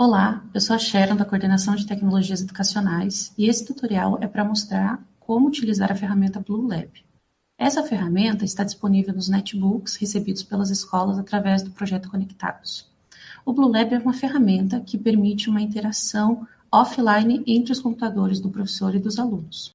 Olá, eu sou a Sharon da Coordenação de Tecnologias Educacionais e esse tutorial é para mostrar como utilizar a ferramenta Blue Lab. Essa ferramenta está disponível nos netbooks recebidos pelas escolas através do projeto Conectados. O Blue Lab é uma ferramenta que permite uma interação offline entre os computadores do professor e dos alunos.